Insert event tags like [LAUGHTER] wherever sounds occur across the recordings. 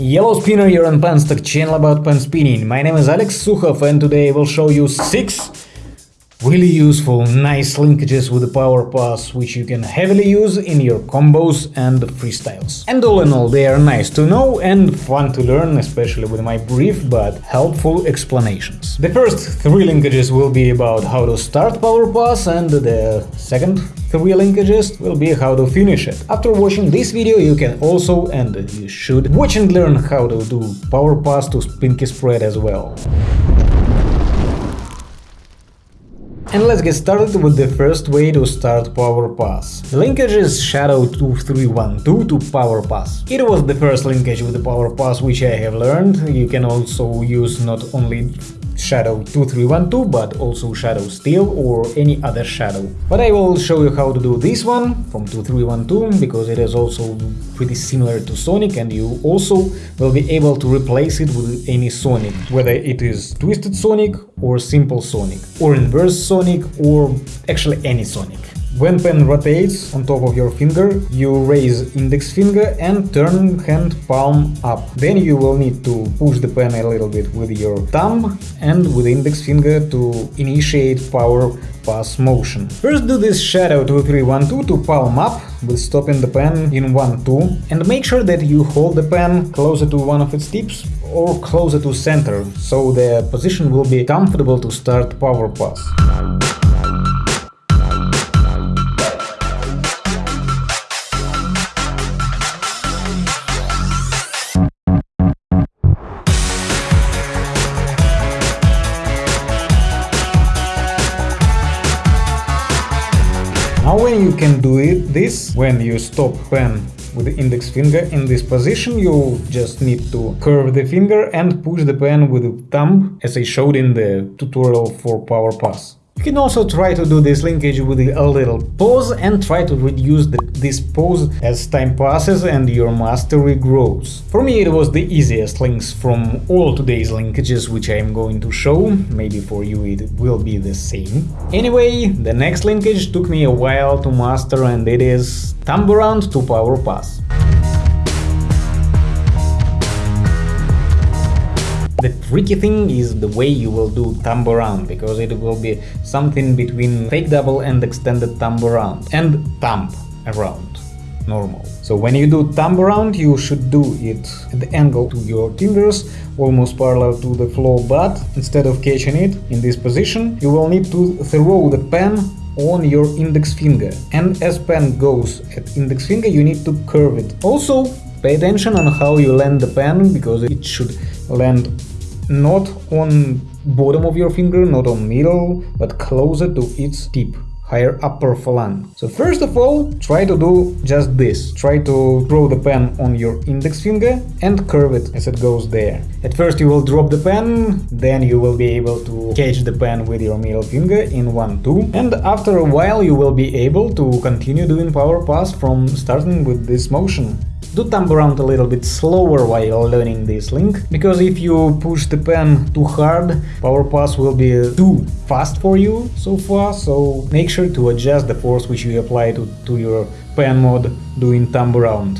Yellow Spinner, you're on Penstock channel about pen spinning. My name is Alex Sukhov and today I will show you 6 really useful, nice linkages with the power pass which you can heavily use in your combos and freestyles. And all in all, they are nice to know and fun to learn, especially with my brief but helpful explanations. The first three linkages will be about how to start power pass and the second three linkages will be how to finish it. After watching this video you can also, and you should, watch and learn how to do power pass to Pinky Spread as well. And let's get started with the first way to start Power Pass. The linkage is Shadow 2312 to Power Pass. It was the first linkage with the Power Pass which I have learned. You can also use not only Shadow 2312 but also Shadow Steel or any other shadow. But I will show you how to do this one from 2312 because it is also pretty similar to Sonic and you also will be able to replace it with any Sonic, whether it is Twisted Sonic or Simple Sonic or Inverse Sonic or actually any Sonic. When pen rotates on top of your finger, you raise index finger and turn hand palm up. Then you will need to push the pen a little bit with your thumb and with index finger to initiate power pass motion. First do this shadow 2 3 1 2 to palm up with stopping the pen in 1 2 and make sure that you hold the pen closer to one of its tips or closer to center, so the position will be comfortable to start power pass. Can do it this, when you stop pen with the index finger in this position, you just need to curve the finger and push the pen with the thumb, as I showed in the tutorial for Power Pass. You can also try to do this linkage with a little pause and try to reduce the, this pause as time passes and your mastery grows. For me it was the easiest links from all today's linkages which I am going to show, maybe for you it will be the same. Anyway, the next linkage took me a while to master and it is Thumb Around to Power Pass. Tricky thing is the way you will do thumb around, because it will be something between fake double and extended thumb around, and thumb around, normal. So when you do thumb around, you should do it at the angle to your fingers, almost parallel to the floor, but instead of catching it in this position, you will need to throw the pen on your index finger. And as pen goes at index finger, you need to curve it. Also, pay attention on how you land the pen, because it should land not on bottom of your finger, not on middle, but closer to its tip, higher upper phalanx. So first of all, try to do just this. Try to throw the pen on your index finger and curve it as it goes there. At first you will drop the pen, then you will be able to catch the pen with your middle finger in 1-2, and after a while you will be able to continue doing power pass from starting with this motion. Do thumb around a little bit slower while learning this link, because if you push the pen too hard, power pass will be too fast for you so far, so make sure to adjust the force which you apply to, to your pen mod doing thumb around.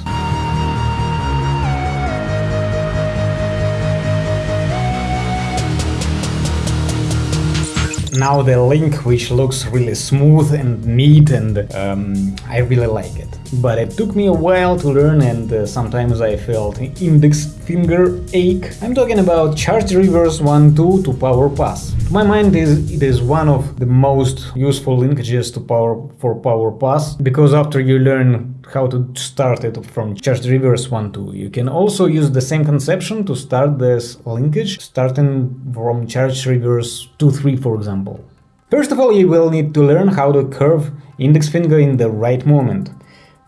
Now the link which looks really smooth and neat and um, I really like it. But it took me a while to learn and uh, sometimes I felt index finger ache. I'm talking about charge reverse 1-2 to power pass. To my mind it is one of the most useful linkages to power for power pass because after you learn how to start it from charge reverse 1-2 you can also use the same conception to start this linkage starting from charge reverse 2-3 for example. First of all you will need to learn how to curve index finger in the right moment.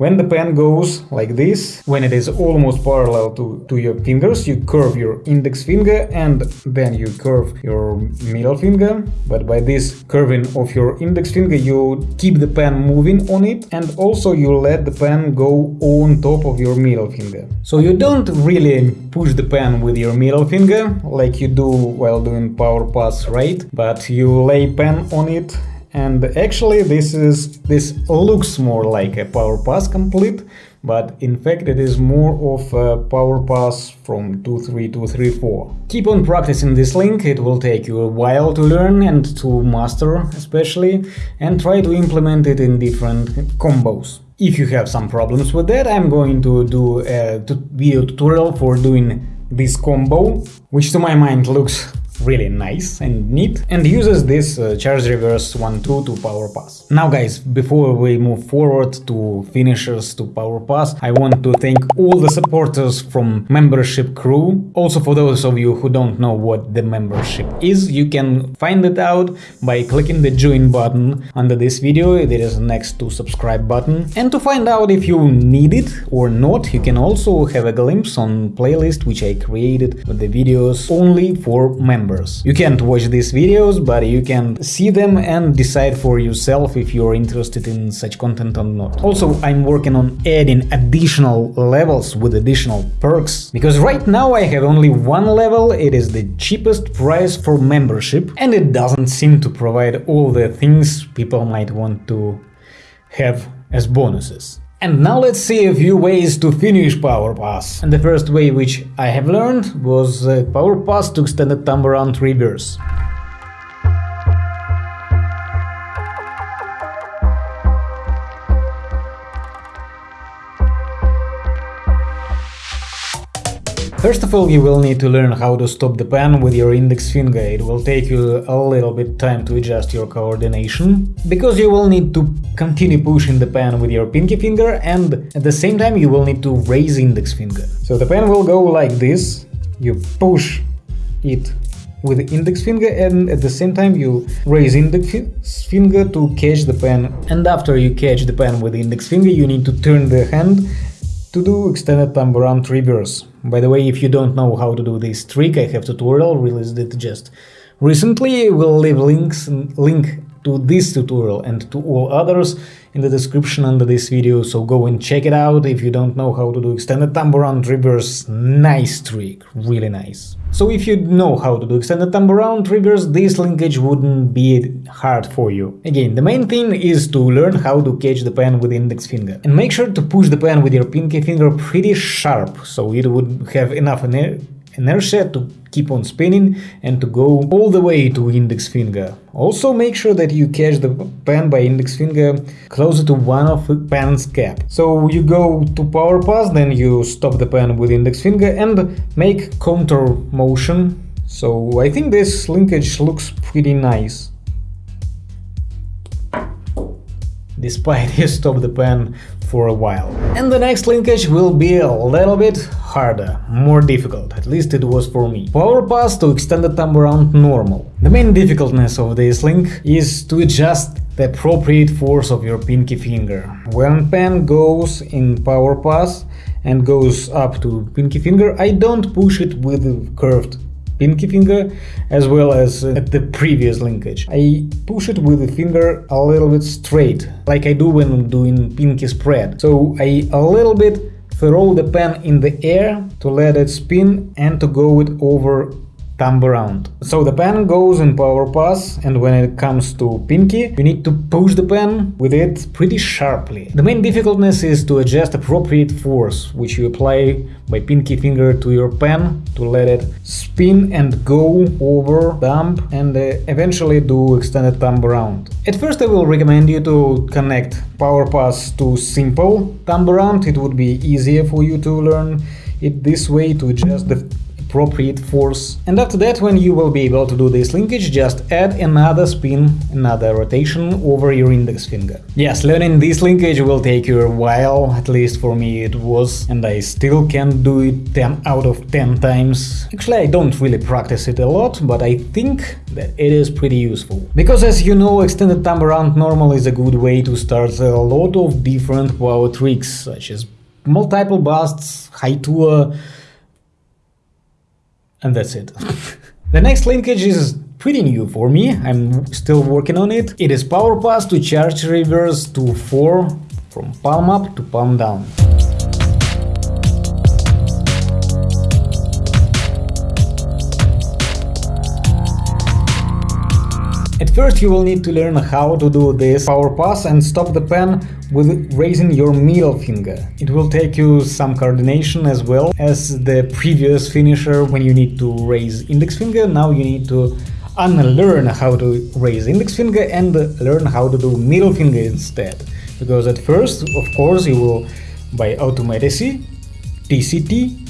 When the pen goes like this, when it is almost parallel to, to your fingers, you curve your index finger and then you curve your middle finger. But by this curving of your index finger, you keep the pen moving on it and also you let the pen go on top of your middle finger. So you don't really push the pen with your middle finger like you do while doing power pass, right? But you lay pen on it and actually this is this looks more like a power pass complete but in fact it is more of a power pass from 2-3 to 3-4. Keep on practicing this link, it will take you a while to learn and to master especially, and try to implement it in different combos. If you have some problems with that, I'm going to do a video tutorial for doing this combo, which to my mind looks really nice and neat and uses this uh, charge reverse 1-2 to power pass. Now guys, before we move forward to finishers to power pass, I want to thank all the supporters from membership crew. Also for those of you who don't know what the membership is, you can find it out by clicking the join button under this video, there is next to subscribe button. And to find out if you need it or not, you can also have a glimpse on playlist which I created with the videos only for members members. You can't watch these videos, but you can see them and decide for yourself if you're interested in such content or not. Also, I'm working on adding additional levels with additional perks, because right now I have only one level, it is the cheapest price for membership, and it doesn't seem to provide all the things people might want to have as bonuses. And now let's see a few ways to finish Power Pass. And the first way which I have learned was uh, Power Pass to extended thumb around reverse. First of all, you will need to learn how to stop the pen with your index finger. It will take you a little bit time to adjust your coordination, because you will need to continue pushing the pen with your pinky finger and at the same time you will need to raise index finger. So the pen will go like this, you push it with index finger and at the same time you raise index finger to catch the pen and after you catch the pen with index finger you need to turn the hand to do extended thumb around reverse. By the way, if you don't know how to do this trick, I have tutorial released it just recently. We'll leave links link to this tutorial and to all others in the description under this video, so go and check it out if you don't know how to do extended thumb around reverse. Nice trick, really nice. So if you know how to do extended thumb around reverse, this linkage wouldn't be hard for you. Again, the main thing is to learn how to catch the pen with index finger. And make sure to push the pen with your pinky finger pretty sharp, so it would have enough inertia to keep on spinning and to go all the way to index finger. Also make sure that you catch the pen by index finger closer to one of the pen's cap. So you go to power pass, then you stop the pen with index finger and make counter motion. So I think this linkage looks pretty nice. Despite [LAUGHS] you stop the pen for a while. And the next linkage will be a little bit harder, more difficult, at least it was for me. Power pass to extended thumb around normal. The main difficultness of this link is to adjust the appropriate force of your pinky finger. When pen goes in power pass and goes up to pinky finger, I don't push it with curved pinky finger uh, as well as uh, at the previous linkage. I push it with the finger a little bit straight, like I do when I'm doing pinky spread. So I a little bit throw the pen in the air to let it spin and to go it over thumb around. So the pen goes in power pass and when it comes to pinky, you need to push the pen with it pretty sharply. The main difficultness is to adjust appropriate force, which you apply by pinky finger to your pen to let it spin and go over thumb and uh, eventually do extended thumb around. At first I will recommend you to connect power pass to simple thumb around, it would be easier for you to learn it this way to adjust the appropriate force. And after that, when you will be able to do this linkage, just add another spin, another rotation over your index finger. Yes, learning this linkage will take you a while, at least for me it was, and I still can't do it 10 out of 10 times. Actually, I don't really practice it a lot, but I think that it is pretty useful. Because as you know, extended thumb around normal is a good way to start a lot of different power tricks, such as multiple busts, high tour, and that's it. the next linkage is pretty new for me, I'm still working on it. It is power pass to charge reverse to 4 from palm up to palm down. First you will need to learn how to do this power pass and stop the pen with raising your middle finger. It will take you some coordination as well as the previous finisher when you need to raise index finger, now you need to unlearn how to raise index finger and learn how to do middle finger instead. Because at first, of course, you will by automaticity, TCT,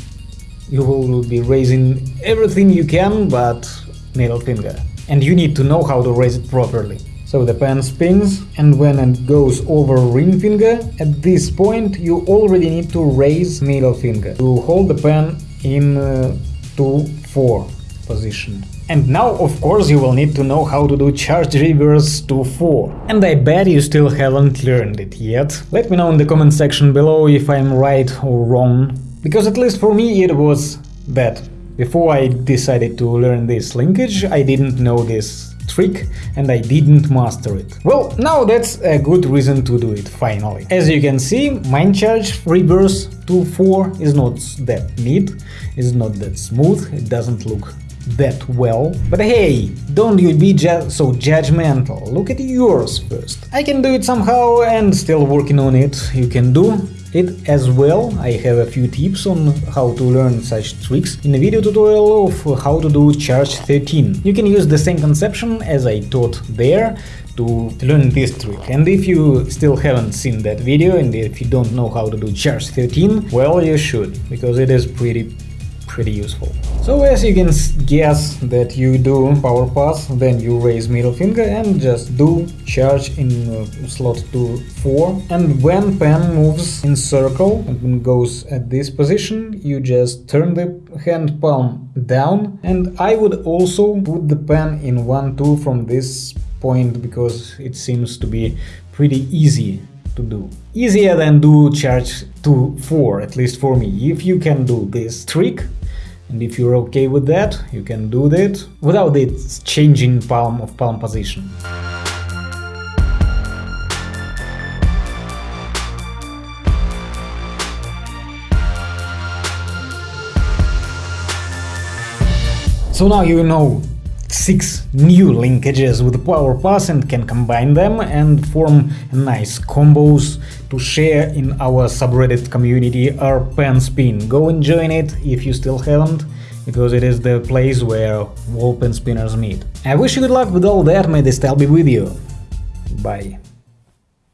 you will be raising everything you can but middle finger. And you need to know how to raise it properly. So the pen spins, and when it goes over ring finger, at this point you already need to raise middle finger to hold the pen in uh, 2-4 position. And now, of course, you will need to know how to do charge reverse 4. And I bet you still haven't learned it yet. Let me know in the comment section below if I'm right or wrong. Because at least for me it was that. Before I decided to learn this linkage, I didn't know this trick and I didn't master it. Well, now that's a good reason to do it, finally. As you can see, mind charge reverse to 4 is not that neat, it's not that smooth, it doesn't look that well. But hey, don't you be ju so judgmental, look at yours first. I can do it somehow and still working on it, you can do it as well. I have a few tips on how to learn such tricks in a video tutorial of how to do charge 13. You can use the same conception as I taught there to learn this trick. And if you still haven't seen that video and if you don't know how to do charge 13, well you should, because it is pretty pretty useful. So as you can guess that you do power pass, then you raise middle finger and just do charge in uh, slot 2 4 and when pen moves in circle and goes at this position you just turn the hand palm down and I would also put the pen in 1 2 from this point because it seems to be pretty easy to do. Easier than do charge 2 4 at least for me. If you can do this trick and if you're okay with that, you can do that without it changing palm of palm position. So now you know six new linkages with Power Pass and can combine them and form nice combos to share in our subreddit community our pen Spin. Go and join it if you still haven't, because it is the place where all pen spinners meet. I wish you good luck with all that, may the style be with you. Bye.